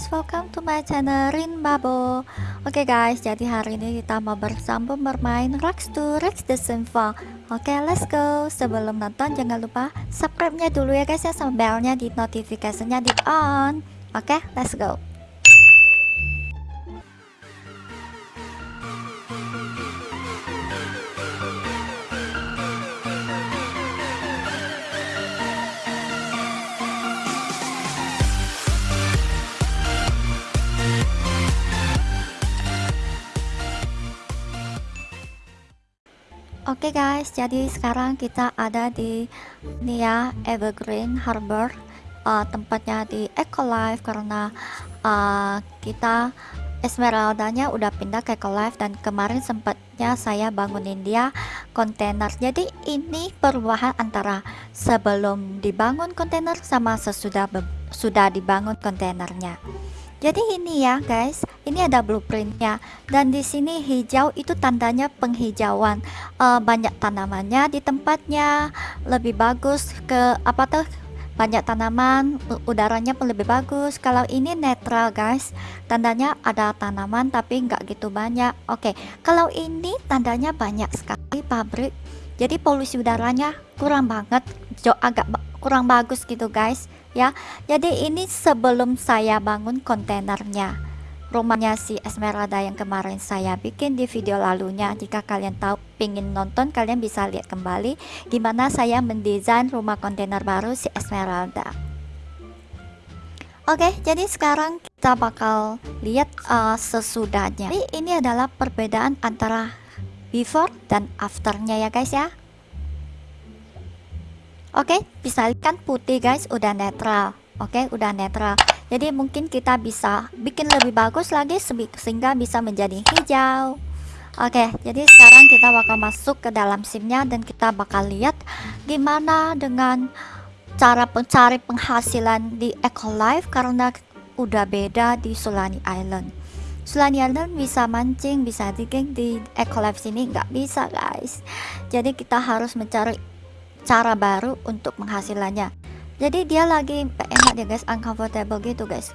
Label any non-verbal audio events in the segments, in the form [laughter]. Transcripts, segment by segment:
guys, welcome to my channel Rin Babo Oke okay guys, jadi hari ini kita mau bersambung bermain Rex to Rex the Simple Oke okay, let's go. Sebelum nonton jangan lupa subscribe-nya dulu ya guys ya Sama belnya di notifikasinya di on. Oke okay, let's go Oke okay guys, jadi sekarang kita ada di ini ya Evergreen Harbor uh, tempatnya di Eco Life karena uh, kita Esmeralda-nya udah pindah ke Eco Life dan kemarin sempatnya saya bangunin dia kontainer. Jadi ini perubahan antara sebelum dibangun kontainer sama sesudah sudah dibangun kontainernya. Jadi ini ya guys, ini ada blueprintnya. Dan di sini hijau itu tandanya penghijauan. Uh, banyak tanamannya di tempatnya. Lebih bagus ke apa tuh? Banyak tanaman udaranya pun lebih bagus. Kalau ini netral guys. Tandanya ada tanaman tapi nggak gitu banyak. Oke kalau ini tandanya banyak sekali pabrik. Jadi polusi udaranya kurang banget. Agak kurang bagus gitu guys ya jadi ini sebelum saya bangun kontainernya rumahnya si Esmeralda yang kemarin saya bikin di video lalunya jika kalian tahu pingin nonton kalian bisa lihat kembali gimana saya mendesain rumah kontainer baru si Esmeralda Oke, jadi sekarang kita bakal lihat uh, sesudahnya. Jadi ini adalah perbedaan antara before dan afternya ya guys ya. Oke, okay, bisa kan putih guys, udah netral. Oke, okay, udah netral. Jadi mungkin kita bisa bikin lebih bagus lagi sehingga bisa menjadi hijau. Oke, okay, jadi sekarang kita bakal masuk ke dalam simnya dan kita bakal lihat gimana dengan cara mencari penghasilan di Eco Life karena udah beda di Solani Island. Solani Island bisa mancing, bisa digging di Eco Life sini nggak bisa guys. Jadi kita harus mencari cara baru untuk penghasilannya. Jadi dia lagi enak dia guys uncomfortable gitu guys.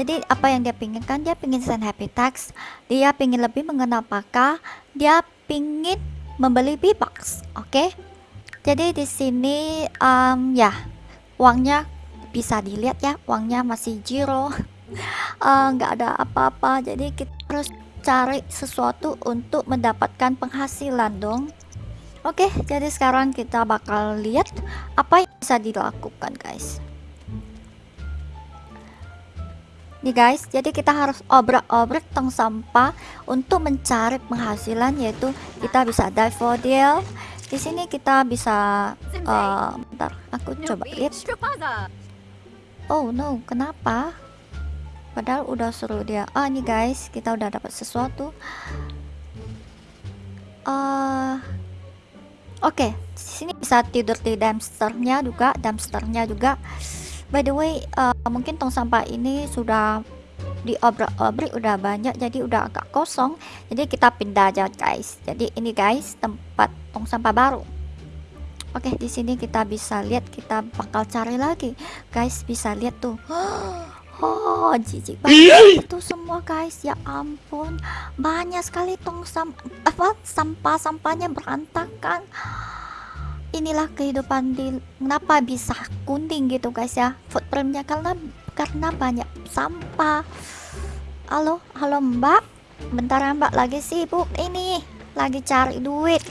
Jadi apa yang dia pinginkan dia pingin send happy tax dia pingin lebih mengenal apakah dia pingin membeli B-box oke? Okay? jadi di sini um, ya uangnya bisa dilihat ya uangnya masih zero uh, [laughs] nggak uh, ada apa-apa. Jadi kita harus cari sesuatu untuk mendapatkan penghasilan dong Oke, jadi sekarang kita bakal lihat apa yang bisa dilakukan, guys. Nih guys, jadi kita harus obrak-obrak tong sampah untuk mencari penghasilan yaitu kita bisa dive for deal. Di sini kita bisa uh, bentar, aku coba lihat. Oh no, kenapa? Padahal udah suruh dia. Ah, nih guys, kita udah dapat sesuatu. Uh, Oke, okay, sini bisa tidur di dumpsternya juga, dumpsternya juga. By the way, uh, mungkin tong sampah ini sudah diobrak-obrik udah banyak, jadi udah agak kosong. Jadi kita pindah aja guys. Jadi ini guys tempat tong sampah baru. Oke, okay, di sini kita bisa lihat, kita bakal cari lagi, guys. Bisa lihat tuh. [gasps] Oh, jijik banget itu semua guys. Ya ampun, banyak sekali tong sam apa sampah-sampahnya berantakan. Inilah kehidupan di kenapa bisa kuning gitu guys ya. Footprintnya karena karena banyak sampah. Halo, halo Mbak. Bentar ya Mbak lagi sibuk ini. Lagi cari duit.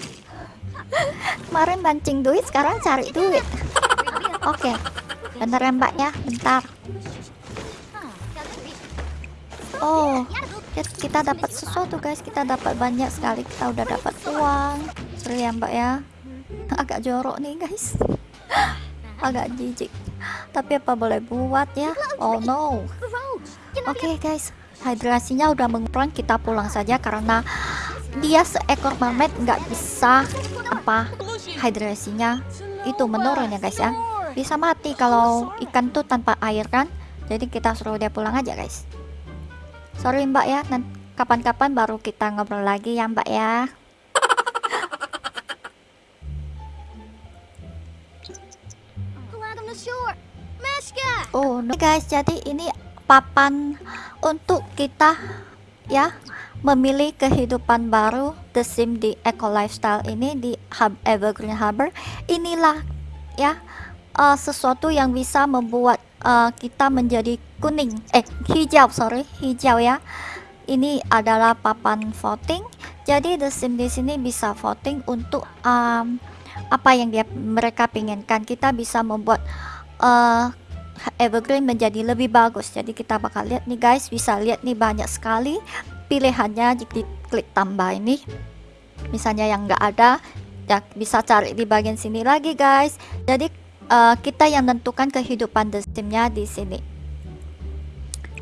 [laughs] Kemarin mancing duit, sekarang cari duit. Oke. Okay. Bentar ya Mbak ya, bentar oh kita dapat sesuatu guys. Kita dapat banyak sekali. Kita udah dapat uang. Seru ya mbak ya? [laughs] Agak jorok nih guys. [gasps] Agak jijik. Tapi apa boleh buat ya? Oh no. Oke okay, guys. Hidrasinya udah mengurang kita pulang saja karena dia seekor mermaid nggak bisa apa hidrasinya itu menurun ya guys ya. Bisa mati kalau ikan tuh tanpa air kan? Jadi kita suruh dia pulang aja guys sorry mbak ya. Kapan-kapan baru kita ngobrol lagi ya mbak ya. Oh no. Guys jadi ini papan untuk kita ya memilih kehidupan baru The Sim di Eco Lifestyle ini di Hub Evergreen Harbor. Inilah ya uh, sesuatu yang bisa membuat uh, kita menjadi kuning. Eh hijau sorry hijau ya. Ini adalah papan voting. Jadi The Sim di sini bisa voting untuk um, apa yang dia mereka inginkan kita bisa membuat uh, evergreen menjadi lebih bagus. Jadi kita bakal lihat nih guys. Bisa lihat nih banyak sekali pilihannya. Jika klik tambah ini. Misalnya yang enggak ada ya bisa cari di bagian sini lagi guys. Jadi uh, kita yang menentukan kehidupan the di sini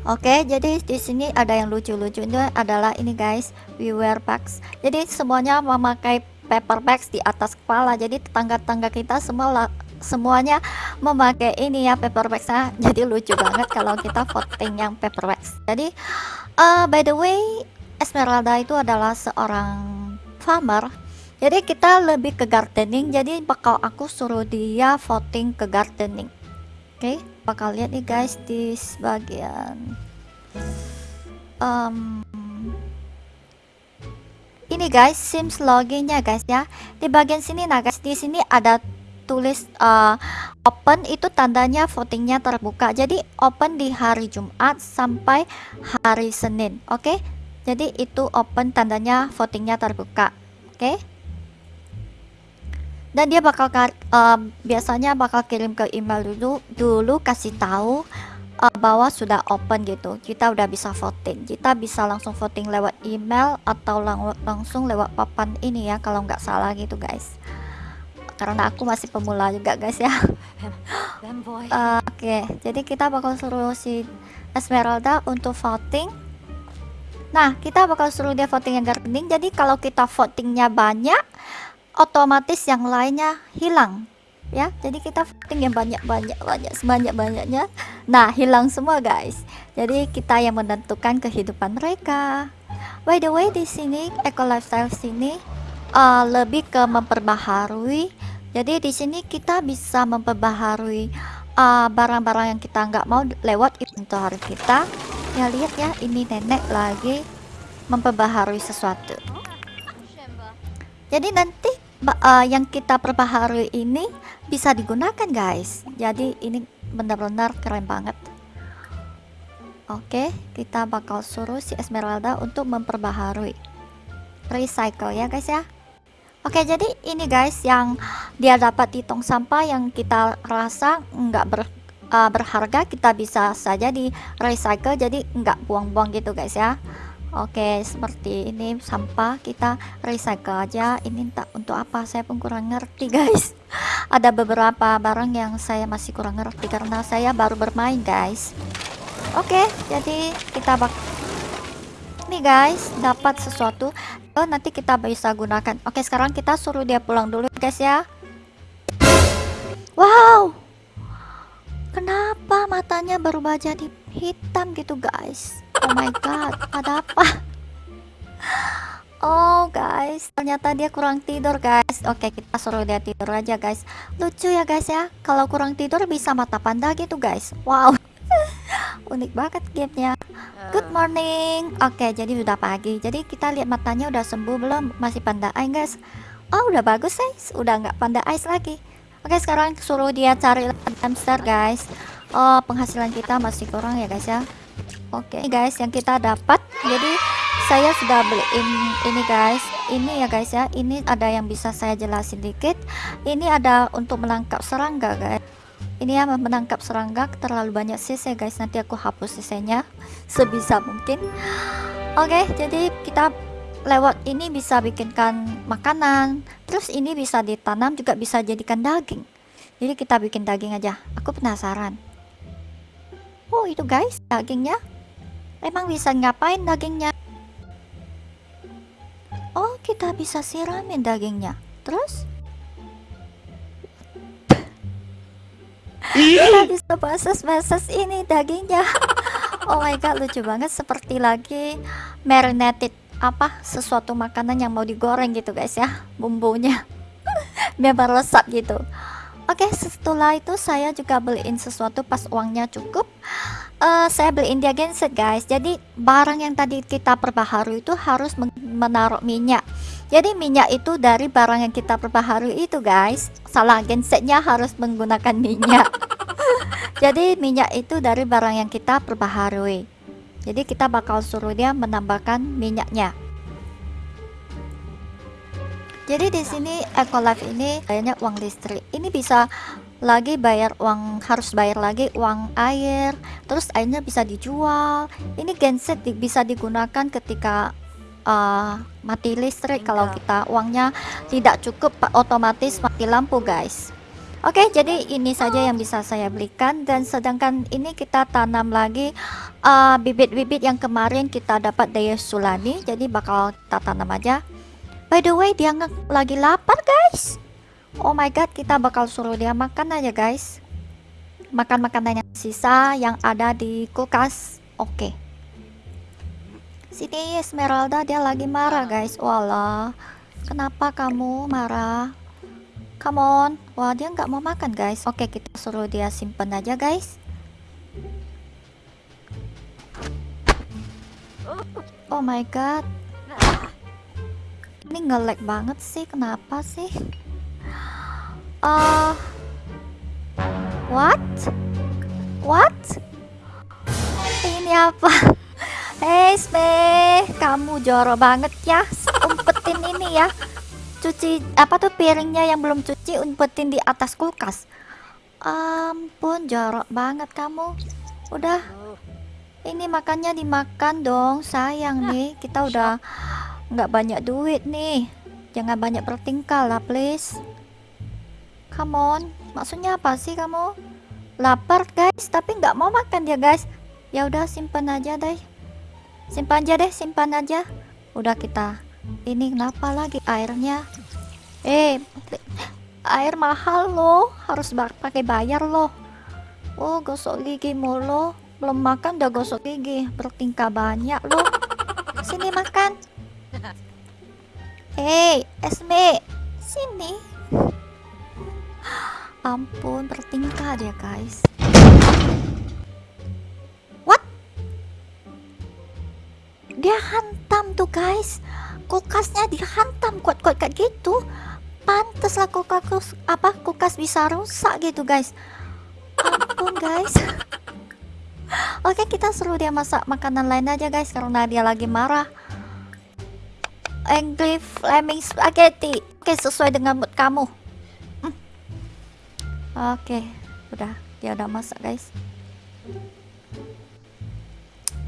Oke, jadi di sini ada yang lucu-lucunya adalah ini guys, we wear bags. Jadi semuanya memakai paper bags di atas kepala. Jadi tetangga-tetangga kita semua semuanya memakai ini ya paper bagsnya. [laughs] Jadi lucu banget kalau kita voting yang paper bags. Jadi uh, by the way Esmeralda itu adalah seorang farmer jadi kita lebih ke gardening jadi bakal aku suruh dia voting ke gardening oke okay? bakal lihat nih guys di bagian um, ini guys sims loginnya guys ya di bagian sini nah guys di sini ada tulis uh, open itu tandanya votingnya terbuka jadi open di hari Jumat sampai hari Senin oke okay? jadi itu open tandanya votingnya terbuka oke okay? Dan dia bakal uh, biasanya bakal kirim ke email dulu dulu kasih tahu uh, bahwa sudah open gitu. Kita udah bisa voting. Kita bisa langsung voting lewat email atau lang langsung lewat papan ini ya kalau nggak salah gitu guys. Karena aku masih pemula juga guys ya. Uh, [laughs] oke okay. jadi kita bakal suruh si Esmeralda untuk voting. Nah kita bakal suruh dia voting yang gardening. Jadi kalau kita votingnya banyak otomatis yang lainnya hilang ya. Jadi kita voting yang banyak-banyak banyak sebanyak-banyaknya. Nah hilang semua guys. Jadi kita yang menentukan kehidupan mereka. By the way di sini eco lifestyle sini uh, lebih ke memperbaharui. Jadi di sini kita bisa memperbaharui uh, barang-barang uh, yang kita nggak mau lewat inventory kita. Ya lihat ya ini nenek lagi memperbaharui sesuatu jadi nanti uh, yang kita perbaharui ini bisa digunakan guys. Jadi ini benar-benar keren banget. Oke kita bakal suruh si Esmeralda untuk memperbaharui recycle ya guys ya. Oke jadi ini guys yang dia dapat di tong sampah yang kita rasa nggak ber, uh, berharga kita bisa saja di recycle jadi nggak buang-buang gitu guys ya Oke seperti ini sampah kita recycle aja. Ini tak untuk apa saya pun kurang ngerti guys. [laughs] Ada beberapa barang yang saya masih kurang ngerti karena saya baru bermain guys. Oke jadi kita bak nih guys dapat sesuatu. Oh nanti kita bisa gunakan. Oke sekarang kita suruh dia pulang dulu guys ya. Wow! Kenapa matanya berubah jadi hitam gitu guys oh my god ada apa Oh guys, ternyata dia kurang tidur guys. Oke, kita suruh dia tidur aja guys. Lucu ya guys ya. Kalau kurang tidur bisa mata panda gitu guys. Wow. [laughs] Unik banget gamenya. Good morning. Oke, jadi udah pagi. Jadi kita lihat matanya udah sembuh belum? Masih panda eye, guys. Oh, udah bagus, guys. Udah nggak panda eyes lagi. Oke, sekarang suruh dia cari hamster, guys. Oh, penghasilan kita masih kurang ya, guys ya. Oke, guys, yang kita dapat. Jadi saya sudah beliin ini guys. Ini ya guys ya. Ini ada yang bisa saya jelasin dikit. Ini ada untuk menangkap serangga, guys ini ya menangkap serangga terlalu banyak sisa guys nanti aku hapus sisanya sebisa mungkin oke okay, jadi kita lewat ini bisa bikinkan makanan terus ini bisa ditanam juga bisa jadikan daging jadi kita bikin daging aja aku penasaran oh itu guys dagingnya. Emang bisa ngapain dagingnya? Oh kita bisa siramin dagingnya. Terus? Kita bisa bases-bases ini dagingnya. Oh my god lucu banget. Seperti lagi marinated apa sesuatu makanan yang mau digoreng gitu guys ya bumbunya. [laughs] Biar meresap gitu oke setelah itu saya juga beliin sesuatu pas uangnya cukup. Uh, saya beli India genset guys. Jadi barang yang tadi kita perbaharui itu harus menaruh minyak. Jadi minyak itu dari barang yang kita perbaharui itu guys. Salah gensetnya harus menggunakan minyak. [laughs] Jadi minyak itu dari barang yang kita perbaharui. Jadi kita bakal suruh dia menambahkan minyaknya jadi di sini Ecolife ini kayaknya uang listrik. Ini bisa lagi bayar uang harus bayar lagi uang air terus airnya bisa dijual. Ini genset di, bisa digunakan ketika uh, mati listrik. Kalau kita uangnya tidak cukup otomatis mati lampu guys. Oke okay, jadi ini saja yang bisa saya belikan. Dan sedangkan ini kita tanam lagi uh, bibit-bibit uh, yang kemarin kita dapat dari Sulani. Jadi bakal kita tanam aja by the way dia lagi lapar guys Oh my god, kita bakal suruh dia makan aja guys. Makan makanan yang sisa yang ada di kulkas. Oke. Okay. Sini Esmeralda dia lagi marah guys. Walah. Kenapa kamu marah? Come on. Wah, dia nggak mau makan guys. Oke, okay, kita suruh dia simpen aja guys. Oh my god. Ini ngelek banget sih. Kenapa sih? Uh, what? What? Ini apa? Hey Sme, kamu jorok banget ya. Umpetin ini ya. Cuci apa tuh piringnya yang belum cuci umpetin di atas kulkas. Ampun, jorok banget kamu. Udah. Ini makannya dimakan dong, sayang nih. Kita udah nggak banyak duit nih. Jangan banyak bertingkah lah, please. Come on, maksudnya apa sih kamu? Lapar guys, tapi nggak mau makan ya guys. Ya udah simpan aja deh. Simpan aja deh, simpan aja. Udah kita. Ini kenapa lagi airnya? Eh, air mahal loh, harus pakai bayar loh. Oh, gosok gigi mulu. Belum makan udah gosok gigi, bertingkah banyak loh. Sini makan. Hei, Esme, sini. Ampun bertingkah dia guys. What? Dia hantam tuh guys. Kulkasnya dihantam kuat-kuat kayak gitu. Pantas lah kulkas apa kulkas bisa rusak gitu guys. Ampun guys. [laughs] Oke kita suruh dia masak makanan lain aja guys karena dia lagi marah angry flaming spaghetti oke sesuai dengan mood kamu Oke, udah dia udah masak guys.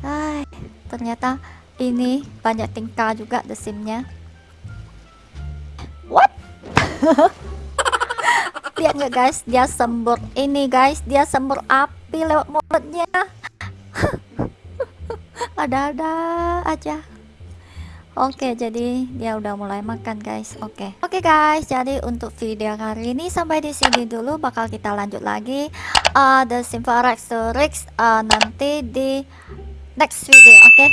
Hai, ternyata ini banyak tingkah juga the simnya. What? [laughs] Lihat nggak guys, dia sembur ini guys, dia sembur api lewat mulutnya. [laughs] Ada-ada aja. Oke, jadi dia udah mulai makan guys. Oke. Oke guys, jadi untuk video kali ini sampai di sini dulu bakal kita lanjut lagi uh, The Simfarex Rex uh, nanti di next video, oke?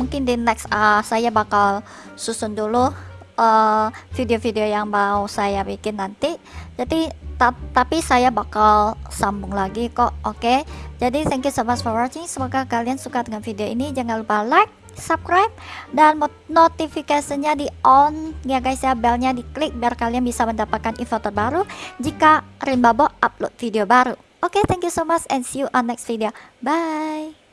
Mungkin di next uh, saya bakal susun dulu uh, video-video uh, yang mau saya bikin nanti. Jadi ta tapi saya bakal sambung lagi kok, oke? Jadi thank you so much for watching. Semoga kalian suka dengan video ini. Jangan lupa like subscribe dan notifikasinya di on. Ya guys ya belnya diklik biar kalian bisa mendapatkan info terbaru jika Rinbabo upload video baru. Oke okay, thank you so much and see you on next video. Bye